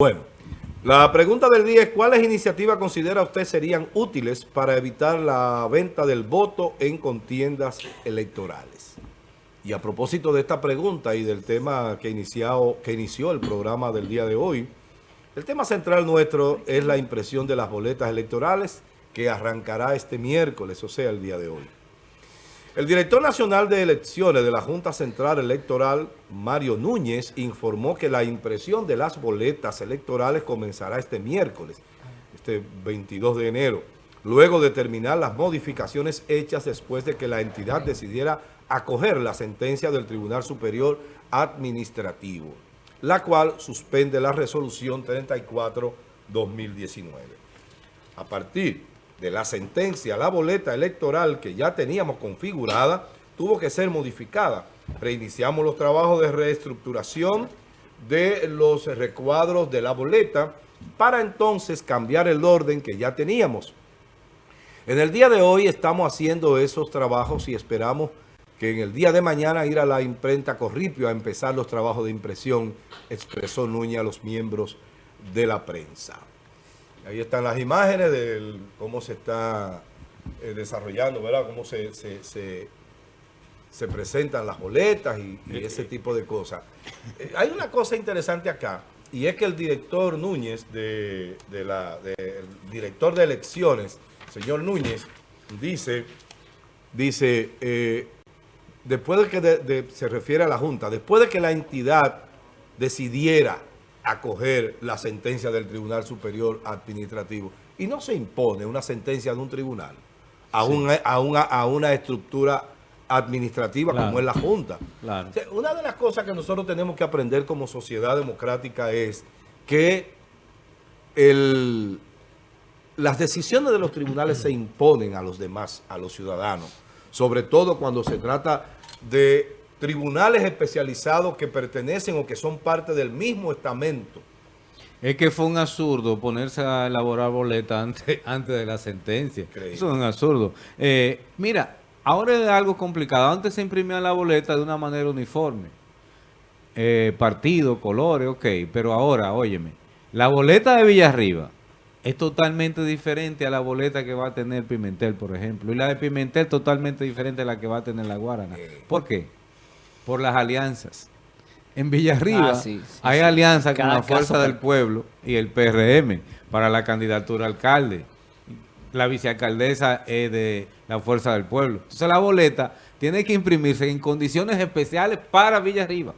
Bueno, la pregunta del día es ¿cuáles iniciativas considera usted serían útiles para evitar la venta del voto en contiendas electorales? Y a propósito de esta pregunta y del tema que, que inició el programa del día de hoy, el tema central nuestro es la impresión de las boletas electorales que arrancará este miércoles, o sea, el día de hoy. El director nacional de elecciones de la Junta Central Electoral, Mario Núñez, informó que la impresión de las boletas electorales comenzará este miércoles, este 22 de enero, luego de terminar las modificaciones hechas después de que la entidad decidiera acoger la sentencia del Tribunal Superior Administrativo, la cual suspende la resolución 34-2019. A partir de la sentencia, la boleta electoral que ya teníamos configurada tuvo que ser modificada. Reiniciamos los trabajos de reestructuración de los recuadros de la boleta para entonces cambiar el orden que ya teníamos. En el día de hoy estamos haciendo esos trabajos y esperamos que en el día de mañana ir a la imprenta Corripio a empezar los trabajos de impresión, expresó Núñez a los miembros de la prensa. Ahí están las imágenes de cómo se está eh, desarrollando, ¿verdad? Cómo se, se, presentan las boletas y, ese tipo de cosas. Eh, hay una cosa interesante acá, y es que el director Núñez, de, la, el director de elecciones, señor Núñez, dice, dice, eh, después de que se refiere a la Junta, después de que la entidad decidiera acoger la sentencia del Tribunal Superior Administrativo. Y no se impone una sentencia de un tribunal a, una, a, una, estructura administrativa como es la Junta. una de las cosas que nosotros tenemos que aprender como sociedad democrática es que el, las decisiones de los tribunales se imponen a los demás, a los ciudadanos, sobre todo cuando se trata de tribunales especializados que pertenecen o que son parte del mismo estamento. Es que fue un absurdo ponerse a elaborar boletas antes, antes de la sentencia. Eso es un absurdo. Eh, mira, ahora es algo complicado. Antes se imprimía la boleta de una manera uniforme. Eh, partido, colores, ok. Pero ahora, óyeme, la boleta de Villarriba es totalmente diferente a la boleta que va a tener Pimentel, por ejemplo. Y la de Pimentel totalmente diferente a la que va a tener la Guarana. ¿Por qué? Por las alianzas. En Villarriba ah, hay alianza con la Fuerza del Pueblo y el PRM para la candidatura a alcalde. La vicealcaldesa es de la Fuerza del Pueblo. Entonces la boleta tiene que imprimirse en condiciones especiales para Villarriba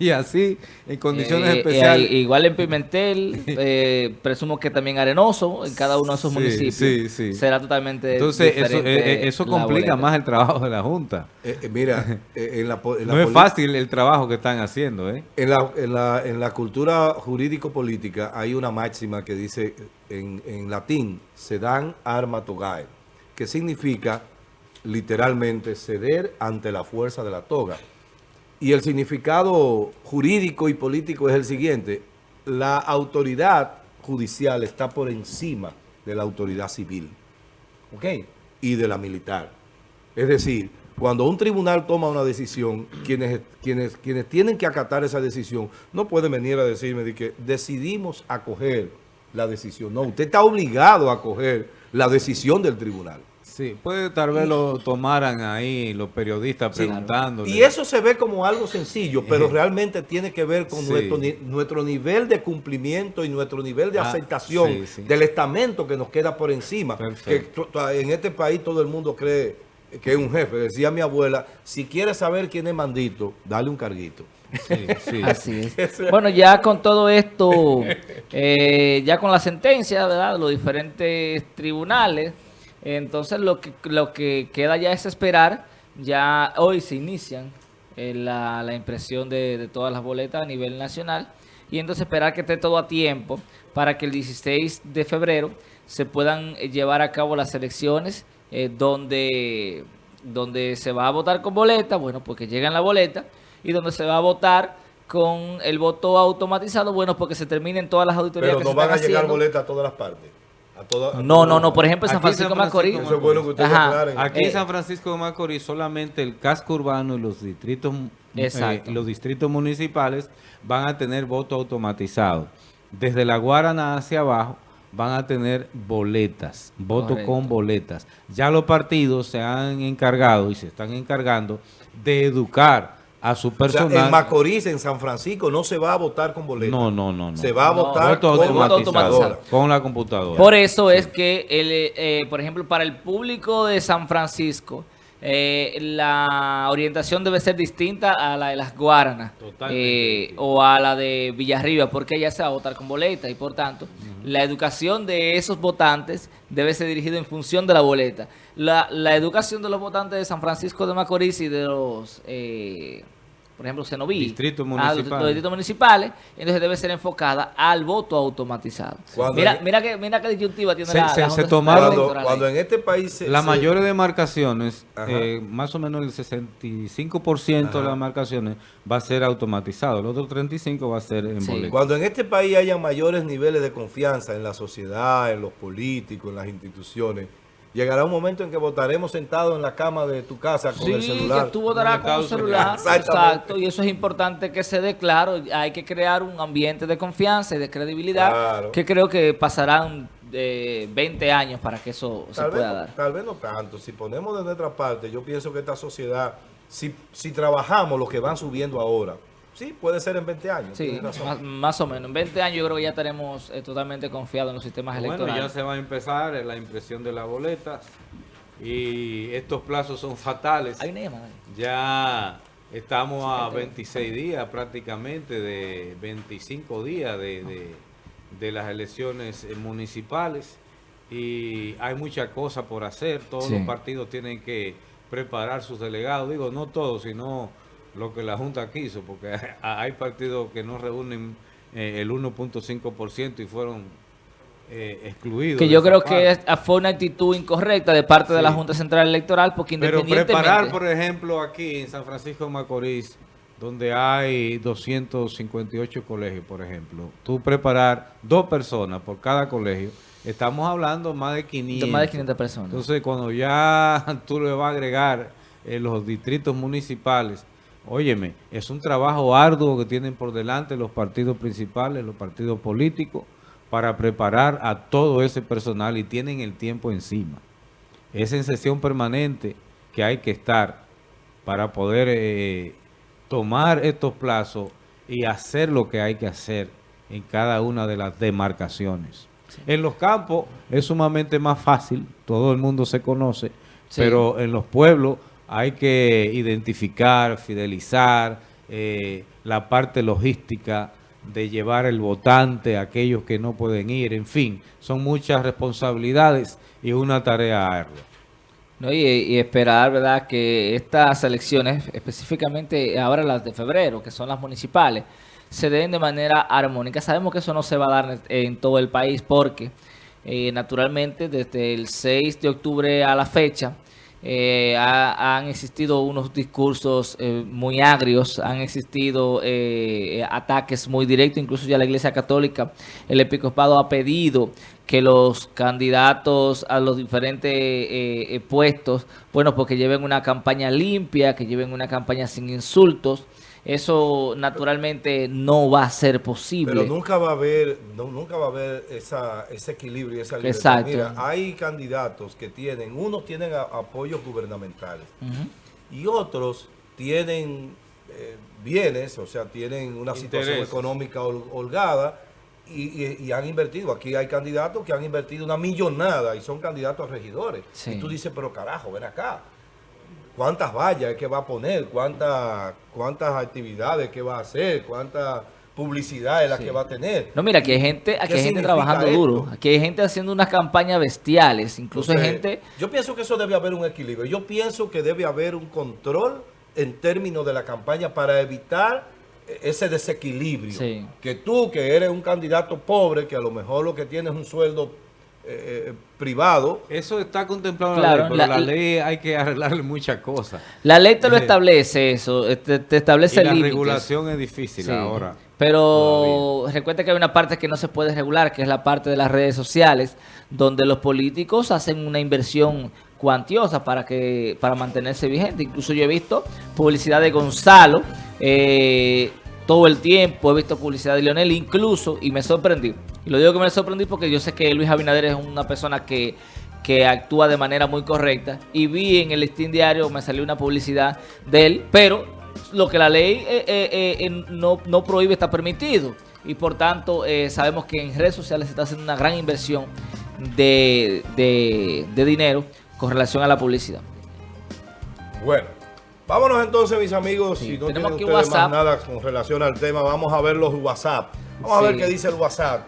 y así en condiciones eh, eh, especiales. igual en Pimentel, eh, presumo que también Arenoso, en cada uno de esos municipios, será totalmente Entonces, eso, complica más el trabajo de la Junta. mira, en la, no es fácil el trabajo que están haciendo. ¿eh? En, la, en, la, en la cultura jurídico-política hay una máxima que dice en, en latín, se dan arma togae, que significa literalmente ceder ante la fuerza de la toga. Y el significado jurídico y político es el siguiente. La autoridad judicial está por encima de la autoridad civil y de la militar. Es decir, cuando un tribunal toma una decisión, quienes, quienes, quienes tienen que acatar esa decisión no pueden venir a decirme de que decidimos acoger la decisión. No, usted está obligado a acoger la decisión del tribunal. Sí, puede tal vez lo tomaran ahí los periodistas preguntando. Y eso se ve como algo sencillo, pero realmente tiene que ver con nuestro, nuestro nivel de cumplimiento y nuestro nivel de ah, aceptación del estamento que nos queda por encima. Que en este país todo el mundo cree que es un jefe. Decía mi abuela, si quieres saber quién es mandito, dale un carguito. Así es. Bueno, ya con todo esto, eh, ya con la sentencia, ¿verdad? Los diferentes tribunales entonces lo que, lo que queda ya es esperar. Ya hoy se inician eh, la, impresión de, todas las boletas a nivel nacional. Y entonces esperar que esté todo a tiempo para que el 16 de febrero se puedan eh, llevar a cabo las elecciones eh, donde, donde se va a votar con boleta, bueno, porque llegan la boleta, y donde se va a votar con el voto automatizado, bueno, porque se terminen todas las auditorías Pero no van a llegar boletas a todas las partes no, no, no. Por ejemplo, en San Francisco, de Macorís. Aquí en San Francisco de Macorís solamente el casco urbano y los distritos, eh, los distritos municipales van a tener voto automatizado. desde la Guarana hacia abajo, van a tener boletas, voto con boletas. Ya los partidos se han encargado y se están encargando de educar a su personal. en Macorís, en San Francisco, no se va a votar con boletas. No, no, no. Se va a votar con, con la computadora. Por eso es que, el, eh, por ejemplo, para el público de San Francisco, eh, la orientación debe ser distinta a la de las Guaranas eh, o a la de Villarriba, porque ella se va a votar con boleta y por tanto la educación de esos votantes debe ser dirigida en función de la boleta. La, la educación de los votantes de San Francisco de Macorís y de los... Eh, por ejemplo, Cenoví, distritos municipales. los, distritos municipales, entonces debe ser enfocada al voto automatizado. mira, mira, que, mira qué disyuntiva tiene la, se, tomaron cuando, en este país... las mayores demarcaciones, eh, más o menos el 65% de las demarcaciones va a ser automatizado, el otro 35% va a ser en boleto. Cuando en este país haya mayores niveles de confianza en la sociedad, en los políticos, en las instituciones, Llegará un momento en que votaremos sentados en la cama de tu casa con el celular. Sí, que tú votarás con el celular. Exacto. Y eso es importante que se dé claro. Hay que crear un ambiente de confianza y de credibilidad que creo que pasarán de 20 años para que eso se pueda dar. Tal vez no tanto. Si ponemos de nuestra parte, yo pienso que esta sociedad, si, si trabajamos lo que van subiendo ahora, Sí, puede ser en 20 años. Sí, más, o menos. En 20 años yo creo que ya estaremos eh, totalmente confiados en los sistemas electorales. Bueno, ya se va a empezar la impresión de las boletas y estos plazos son fatales. Hay Ya estamos a 26 días prácticamente, de 25 días de, de las elecciones eh, municipales y hay muchas cosas por hacer. Todos los partidos tienen que preparar sus delegados. Digo, no todos, sino lo que la Junta quiso, porque hay partidos que no reúnen eh, el 1.5% y fueron eh, excluidos. Que yo creo que fue una actitud incorrecta de parte de la Junta Central Electoral, porque independientemente... Pero preparar, por ejemplo, aquí en San Francisco de Macorís, donde hay 258 colegios, por ejemplo, tú preparar dos personas por cada colegio, estamos hablando más de 500. De más de 500 personas. Entonces, cuando ya tú le vas a agregar eh, los distritos municipales, Óyeme, es un trabajo arduo que tienen por delante los partidos principales, los partidos políticos, para preparar a todo ese personal y tienen el tiempo encima. Es en sesión permanente que hay que estar para poder eh, tomar estos plazos y hacer lo que hay que hacer en cada una de las demarcaciones. En los campos es sumamente más fácil, todo el mundo se conoce, pero en los pueblos hay que identificar, fidelizar eh, la parte logística de llevar el votante a aquellos que no pueden ir, en fin, son muchas responsabilidades y una tarea ardua. No, y, esperar, ¿verdad?, que estas elecciones, específicamente ahora las de febrero, que son las municipales, se den de manera armónica. Sabemos que eso no se va a dar en todo el país porque, eh, naturalmente, desde el 6 de octubre a la fecha, eh, han existido unos discursos eh, muy agrios, han existido eh, ataques muy directos, incluso ya la Iglesia Católica, el Episcopado ha pedido que los candidatos a los diferentes puestos, bueno, porque pues lleven una campaña limpia, que lleven una campaña sin insultos, eso naturalmente no va a ser posible. Pero nunca va a haber, nunca va a haber esa, ese equilibrio y esa libertad. Mira, hay candidatos que tienen, unos tienen apoyos gubernamentales y otros tienen eh, bienes, o sea, tienen una situación económica holgada y, han invertido. Aquí hay candidatos que han invertido una millonada y son candidatos a regidores. Y tú dices, pero carajo, ven acá. Cuántas vallas es que va a poner, cuántas cuántas actividades que va a hacer, cuánta publicidad es la que va a tener. No, mira, aquí hay gente, aquí hay gente trabajando duro, aquí hay gente haciendo unas campañas bestiales, incluso hay gente... Yo pienso que eso debe haber un equilibrio, yo pienso que debe haber un control en términos de la campaña para evitar ese desequilibrio. Que tú, que eres un candidato pobre, que a lo mejor lo que tienes es un sueldo eh, eh, privado. Eso está contemplado en la ley, pero la, ley hay que arreglarle muchas cosas. La ley te lo eh, establece eso, te, establece y la regulación es difícil ahora. Pero recuerda que hay una parte que no se puede regular, que es la parte de las redes sociales, donde los políticos hacen una inversión cuantiosa para que para mantenerse vigente. Incluso yo he visto publicidad de Gonzalo todo el tiempo, he visto publicidad de Lionel, incluso, y me sorprendí. Y lo digo que me sorprendí porque yo sé que Luis Abinader es una persona que, que actúa de manera muy correcta. Y vi en el listín diario, me salió una publicidad de él, pero lo que la ley eh, eh, eh, no, no, prohíbe está permitido. Y por tanto, sabemos que en redes sociales se está haciendo una gran inversión de, de dinero con relación a la publicidad. Bueno, vámonos entonces, mis amigos. si no tienen ustedes más nada con relación al tema, vamos a ver los WhatsApp. Vamos a ver qué dice el WhatsApp.